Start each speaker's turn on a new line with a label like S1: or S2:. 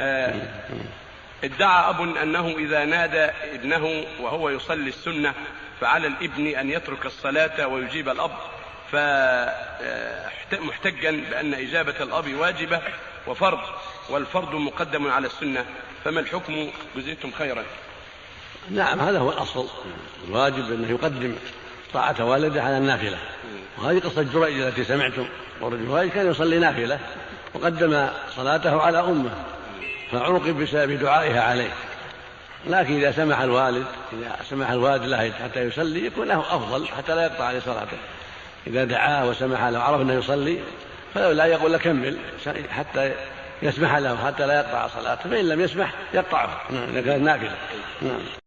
S1: آه، ادعى أب أنه إذا نادى ابنه وهو يصلي السنة فعلى الابن أن يترك الصلاة ويجيب الأب فمحتجا بأن إجابة الأب واجبة وفرض والفرض مقدم على السنة فما الحكم؟ جزيتم خيرا.
S2: نعم هذا هو الأصل. الواجب أنه يقدم طاعة والده على النافلة. وهذه قصة جريج التي سمعتم ورجل كان يصلي نافلة وقدم صلاته على أمه. فعوقب بسبب دعائها عليه. لكن إذا سمح الوالد إذا سمح الوالد له حتى يصلي يكون له أفضل حتى لا يقطع عليه صلاته. إذا دعاه وسمح له عرف أنه يصلي فلا يقول له كمل حتى يسمح له حتى لا يقطع صلاته. فإن لم يسمح يقطعه. إذا كانت نافلة. نعم.